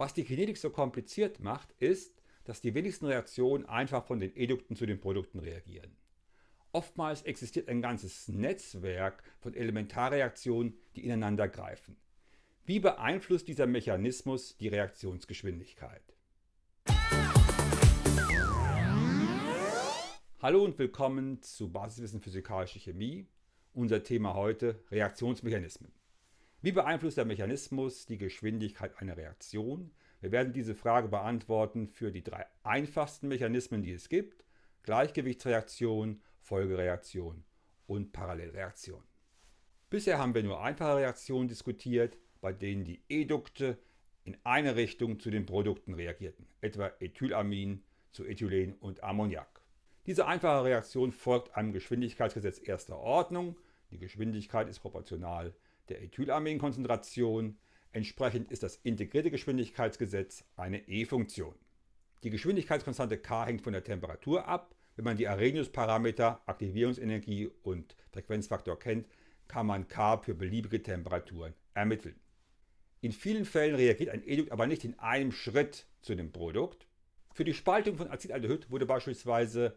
Was die Kinetik so kompliziert macht, ist, dass die wenigsten Reaktionen einfach von den Edukten zu den Produkten reagieren. Oftmals existiert ein ganzes Netzwerk von Elementarreaktionen, die ineinander greifen. Wie beeinflusst dieser Mechanismus die Reaktionsgeschwindigkeit? Hallo und willkommen zu Basiswissen Physikalische Chemie. Unser Thema heute Reaktionsmechanismen. Wie beeinflusst der Mechanismus die Geschwindigkeit einer Reaktion? Wir werden diese Frage beantworten für die drei einfachsten Mechanismen, die es gibt. Gleichgewichtsreaktion, Folgereaktion und Parallelreaktion. Bisher haben wir nur einfache Reaktionen diskutiert, bei denen die Edukte in eine Richtung zu den Produkten reagierten, etwa Ethylamin zu Ethylen und Ammoniak. Diese einfache Reaktion folgt einem Geschwindigkeitsgesetz erster Ordnung. Die Geschwindigkeit ist proportional der Ethylaminkonzentration. Entsprechend ist das integrierte Geschwindigkeitsgesetz eine E-Funktion. Die Geschwindigkeitskonstante k hängt von der Temperatur ab. Wenn man die Arrhenius-Parameter, Aktivierungsenergie und Frequenzfaktor kennt, kann man k für beliebige Temperaturen ermitteln. In vielen Fällen reagiert ein Edukt aber nicht in einem Schritt zu dem Produkt. Für die Spaltung von Acetaldehyd wurde beispielsweise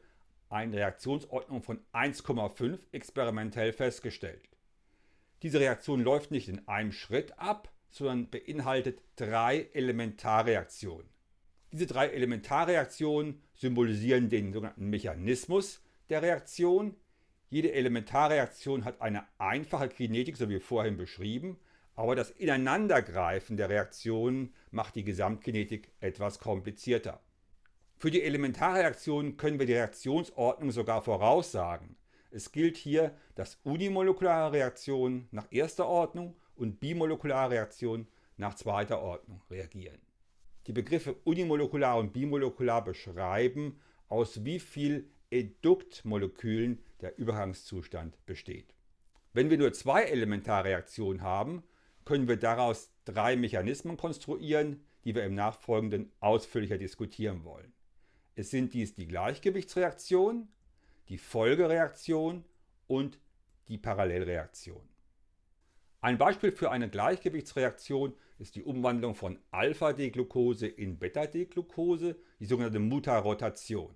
eine Reaktionsordnung von 1,5 experimentell festgestellt. Diese Reaktion läuft nicht in einem Schritt ab, sondern beinhaltet drei Elementarreaktionen. Diese drei Elementarreaktionen symbolisieren den sogenannten Mechanismus der Reaktion. Jede Elementarreaktion hat eine einfache Kinetik, so wie vorhin beschrieben, aber das Ineinandergreifen der Reaktionen macht die Gesamtkinetik etwas komplizierter. Für die Elementarreaktionen können wir die Reaktionsordnung sogar voraussagen. Es gilt hier, dass unimolekulare Reaktionen nach erster Ordnung und bimolekulare Reaktionen nach zweiter Ordnung reagieren. Die Begriffe unimolekular und bimolekular beschreiben, aus wie viel Eduktmolekülen der Übergangszustand besteht. Wenn wir nur zwei Elementarreaktionen haben, können wir daraus drei Mechanismen konstruieren, die wir im Nachfolgenden ausführlicher diskutieren wollen. Es sind dies die Gleichgewichtsreaktion, die Folgereaktion und die Parallelreaktion. Ein Beispiel für eine Gleichgewichtsreaktion ist die Umwandlung von Alpha-D-Glucose in Beta-D-Glucose, die sogenannte Mutarotation.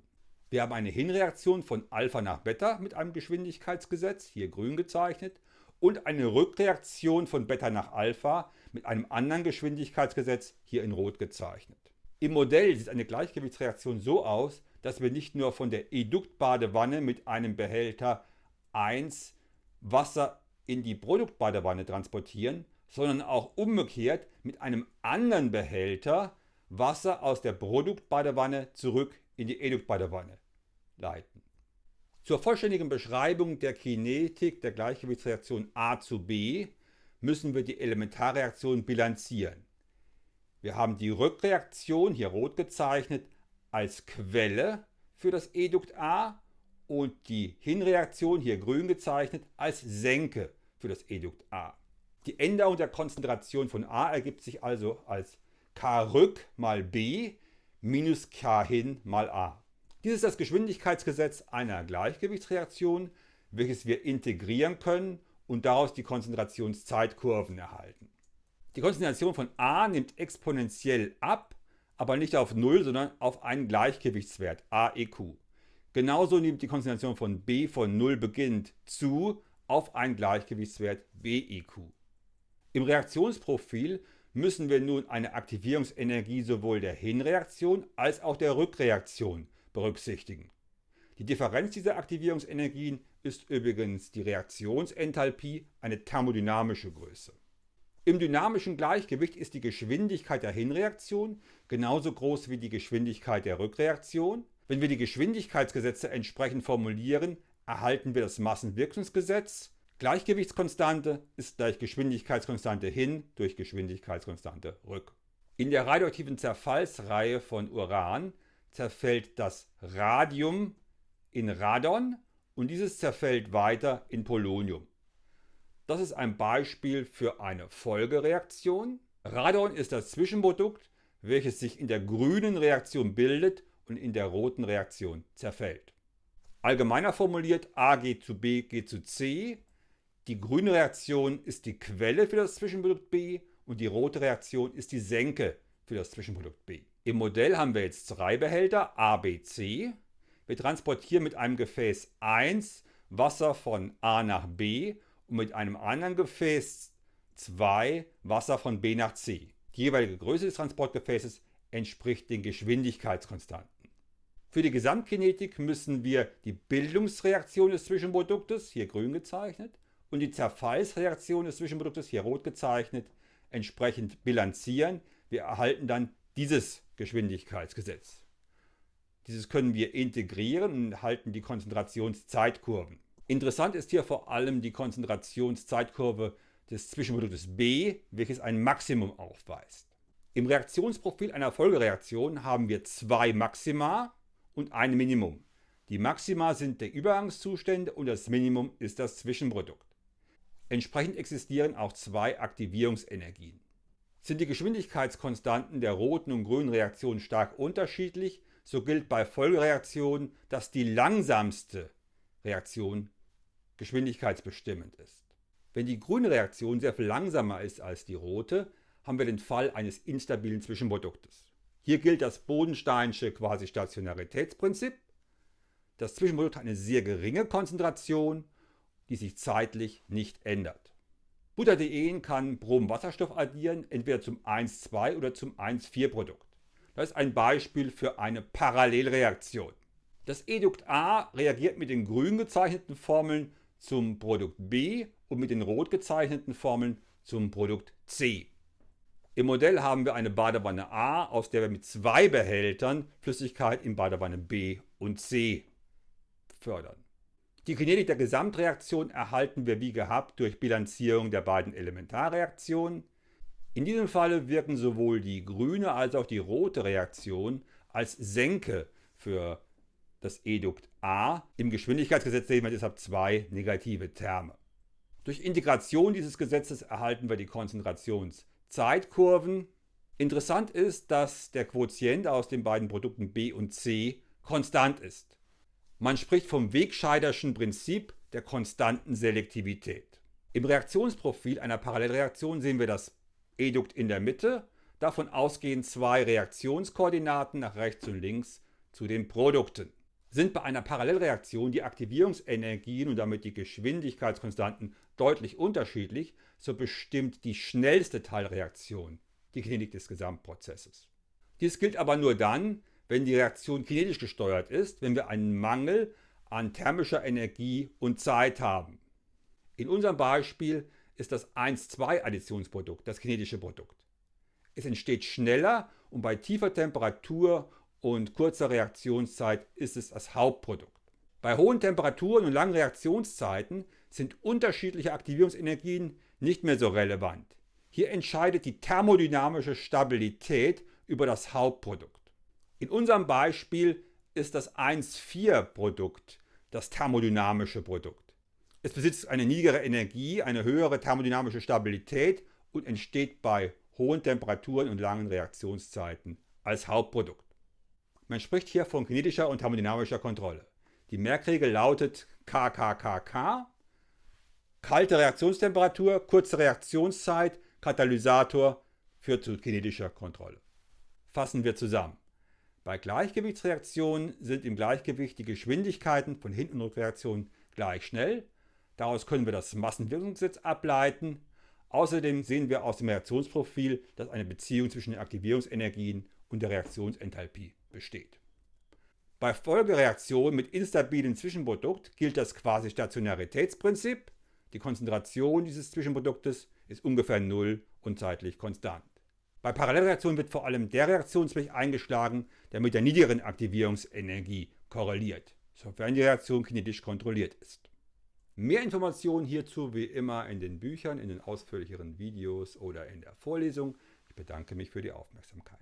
Wir haben eine Hinreaktion von Alpha nach Beta mit einem Geschwindigkeitsgesetz, hier grün gezeichnet, und eine Rückreaktion von Beta nach Alpha mit einem anderen Geschwindigkeitsgesetz, hier in rot gezeichnet. Im Modell sieht eine Gleichgewichtsreaktion so aus, dass wir nicht nur von der Eduktbadewanne mit einem Behälter 1 Wasser in die Produktbadewanne transportieren, sondern auch umgekehrt mit einem anderen Behälter Wasser aus der Produktbadewanne zurück in die Eduktbadewanne leiten. Zur vollständigen Beschreibung der Kinetik der Gleichgewichtsreaktion A zu B müssen wir die Elementarreaktion bilanzieren. Wir haben die Rückreaktion, hier rot gezeichnet, als Quelle für das Edukt A und die Hinreaktion, hier grün gezeichnet, als Senke für das Edukt A. Die Änderung der Konzentration von A ergibt sich also als K rück mal B minus K hin mal A. Dies ist das Geschwindigkeitsgesetz einer Gleichgewichtsreaktion, welches wir integrieren können und daraus die Konzentrationszeitkurven erhalten. Die Konzentration von A nimmt exponentiell ab, aber nicht auf 0, sondern auf einen Gleichgewichtswert AEQ. Genauso nimmt die Konzentration von B von 0 beginnend zu auf einen Gleichgewichtswert BEQ. Im Reaktionsprofil müssen wir nun eine Aktivierungsenergie sowohl der Hinreaktion als auch der Rückreaktion berücksichtigen. Die Differenz dieser Aktivierungsenergien ist übrigens die Reaktionsenthalpie, eine thermodynamische Größe. Im dynamischen Gleichgewicht ist die Geschwindigkeit der Hinreaktion genauso groß wie die Geschwindigkeit der Rückreaktion. Wenn wir die Geschwindigkeitsgesetze entsprechend formulieren, erhalten wir das Massenwirkungsgesetz. Gleichgewichtskonstante ist gleich Geschwindigkeitskonstante hin durch Geschwindigkeitskonstante rück. In der radioaktiven Zerfallsreihe von Uran zerfällt das Radium in Radon und dieses zerfällt weiter in Polonium. Das ist ein Beispiel für eine Folgereaktion. Radon ist das Zwischenprodukt, welches sich in der grünen Reaktion bildet und in der roten Reaktion zerfällt. Allgemeiner formuliert, A geht zu B geht zu C. Die grüne Reaktion ist die Quelle für das Zwischenprodukt B und die rote Reaktion ist die Senke für das Zwischenprodukt B. Im Modell haben wir jetzt zwei Behälter A, B, C. Wir transportieren mit einem Gefäß 1 Wasser von A nach B und mit einem anderen Gefäß 2 Wasser von B nach C. Die jeweilige Größe des Transportgefäßes entspricht den Geschwindigkeitskonstanten. Für die Gesamtkinetik müssen wir die Bildungsreaktion des Zwischenproduktes, hier grün gezeichnet, und die Zerfallsreaktion des Zwischenproduktes, hier rot gezeichnet, entsprechend bilanzieren. Wir erhalten dann dieses Geschwindigkeitsgesetz. Dieses können wir integrieren und erhalten die Konzentrationszeitkurven. Interessant ist hier vor allem die Konzentrationszeitkurve des Zwischenproduktes B, welches ein Maximum aufweist. Im Reaktionsprofil einer Folgereaktion haben wir zwei Maxima und ein Minimum. Die Maxima sind die Übergangszustände und das Minimum ist das Zwischenprodukt. Entsprechend existieren auch zwei Aktivierungsenergien. Sind die Geschwindigkeitskonstanten der roten und grünen Reaktionen stark unterschiedlich, so gilt bei Folgereaktionen, dass die langsamste Reaktion geschwindigkeitsbestimmend ist. Wenn die grüne Reaktion sehr viel langsamer ist als die rote, haben wir den Fall eines instabilen Zwischenproduktes. Hier gilt das Bodensteinsche Quasi-Stationaritätsprinzip. Das Zwischenprodukt hat eine sehr geringe Konzentration, die sich zeitlich nicht ändert. Butadien kann Bromwasserstoff addieren, entweder zum 1,2 oder zum 1,4 Produkt. Das ist ein Beispiel für eine Parallelreaktion. Das Edukt A reagiert mit den grün gezeichneten Formeln zum Produkt B und mit den rot gezeichneten Formeln zum Produkt C. Im Modell haben wir eine Badewanne A, aus der wir mit zwei Behältern Flüssigkeit in Badewanne B und C fördern. Die Kinetik der Gesamtreaktion erhalten wir wie gehabt durch Bilanzierung der beiden Elementarreaktionen. In diesem Falle wirken sowohl die grüne als auch die rote Reaktion als Senke für das Edukt A. Im Geschwindigkeitsgesetz sehen wir deshalb zwei negative Terme. Durch Integration dieses Gesetzes erhalten wir die Konzentrationszeitkurven. Interessant ist, dass der Quotient aus den beiden Produkten B und C konstant ist. Man spricht vom Wegscheiderschen Prinzip der konstanten Selektivität. Im Reaktionsprofil einer Parallelreaktion sehen wir das Edukt in der Mitte. Davon ausgehen zwei Reaktionskoordinaten nach rechts und links zu den Produkten. Sind bei einer Parallelreaktion die Aktivierungsenergien und damit die Geschwindigkeitskonstanten deutlich unterschiedlich, so bestimmt die schnellste Teilreaktion die Kinetik des Gesamtprozesses. Dies gilt aber nur dann, wenn die Reaktion kinetisch gesteuert ist, wenn wir einen Mangel an thermischer Energie und Zeit haben. In unserem Beispiel ist das 1,2-Additionsprodukt das kinetische Produkt. Es entsteht schneller und bei tiefer Temperatur und kurzer Reaktionszeit ist es das Hauptprodukt. Bei hohen Temperaturen und langen Reaktionszeiten sind unterschiedliche Aktivierungsenergien nicht mehr so relevant. Hier entscheidet die thermodynamische Stabilität über das Hauptprodukt. In unserem Beispiel ist das 1,4-Produkt das thermodynamische Produkt. Es besitzt eine niedrigere Energie, eine höhere thermodynamische Stabilität und entsteht bei hohen Temperaturen und langen Reaktionszeiten als Hauptprodukt. Man spricht hier von kinetischer und thermodynamischer Kontrolle. Die Merkregel lautet KKKK. Kalte Reaktionstemperatur, kurze Reaktionszeit, Katalysator führt zu kinetischer Kontrolle. Fassen wir zusammen. Bei Gleichgewichtsreaktionen sind im Gleichgewicht die Geschwindigkeiten von Hin- und Rückreaktionen gleich schnell. Daraus können wir das Massenwirkungsgesetz ableiten. Außerdem sehen wir aus dem Reaktionsprofil, dass eine Beziehung zwischen den Aktivierungsenergien und der Reaktionsenthalpie besteht. Bei Folgereaktionen mit instabilem Zwischenprodukt gilt das Quasi-Stationaritätsprinzip. Die Konzentration dieses Zwischenproduktes ist ungefähr null und zeitlich konstant. Bei Parallelreaktionen wird vor allem der Reaktionsweg eingeschlagen, der mit der niedrigeren Aktivierungsenergie korreliert, sofern die Reaktion kinetisch kontrolliert ist. Mehr Informationen hierzu wie immer in den Büchern, in den ausführlicheren Videos oder in der Vorlesung. Ich bedanke mich für die Aufmerksamkeit.